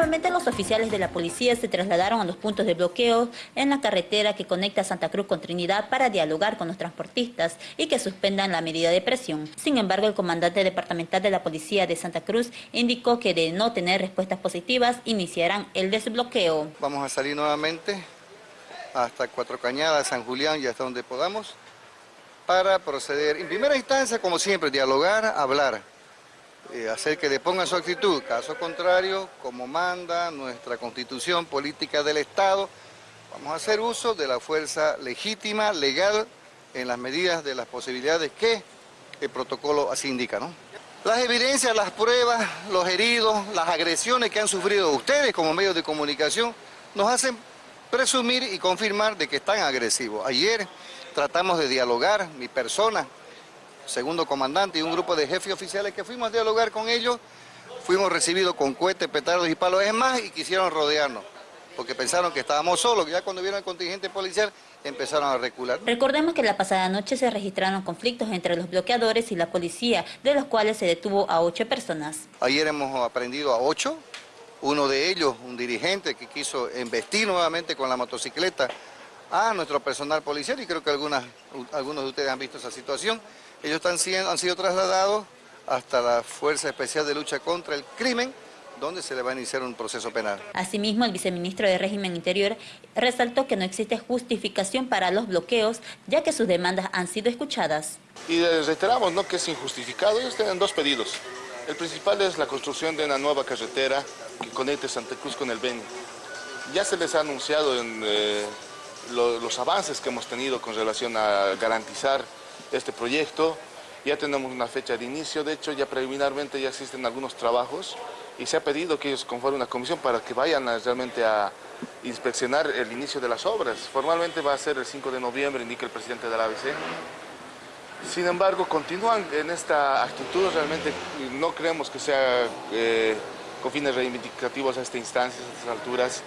Nuevamente los oficiales de la policía se trasladaron a los puntos de bloqueo en la carretera que conecta Santa Cruz con Trinidad para dialogar con los transportistas y que suspendan la medida de presión. Sin embargo, el comandante departamental de la policía de Santa Cruz indicó que de no tener respuestas positivas iniciarán el desbloqueo. Vamos a salir nuevamente hasta Cuatro Cañadas, San Julián y hasta donde podamos para proceder, en primera instancia, como siempre, dialogar, hablar, eh, hacer que le pongan su actitud. Caso contrario, como manda nuestra constitución política del Estado, vamos a hacer uso de la fuerza legítima, legal, en las medidas de las posibilidades que el protocolo así indica. ¿no? Las evidencias, las pruebas, los heridos, las agresiones que han sufrido ustedes como medios de comunicación, nos hacen presumir y confirmar de que están agresivos. Ayer tratamos de dialogar, mi persona, segundo comandante y un grupo de jefes oficiales que fuimos a dialogar con ellos, fuimos recibidos con cohetes, petardos y palos, es más, y quisieron rodearnos, porque pensaron que estábamos solos, ya cuando vieron el contingente policial empezaron a recular. Recordemos que la pasada noche se registraron conflictos entre los bloqueadores y la policía, de los cuales se detuvo a ocho personas. Ayer hemos aprendido a ocho, uno de ellos, un dirigente que quiso embestir nuevamente con la motocicleta a nuestro personal policial y creo que algunas, algunos de ustedes han visto esa situación. Ellos están, han sido trasladados hasta la Fuerza Especial de Lucha contra el Crimen, donde se le va a iniciar un proceso penal. Asimismo, el viceministro de Régimen Interior resaltó que no existe justificación para los bloqueos, ya que sus demandas han sido escuchadas. Y reiteramos ¿no? que es injustificado. Ellos tienen dos pedidos. El principal es la construcción de una nueva carretera que conecte Santa Cruz con el Beni. Ya se les ha anunciado en eh, los avances que hemos tenido con relación a garantizar este proyecto. Ya tenemos una fecha de inicio, de hecho ya preliminarmente ya existen algunos trabajos y se ha pedido que ellos conformen una comisión para que vayan realmente a inspeccionar el inicio de las obras. Formalmente va a ser el 5 de noviembre, indica el presidente de la ABC. Sin embargo, continúan en esta actitud, realmente no creemos que sea eh, con fines reivindicativos a esta instancia, a estas alturas,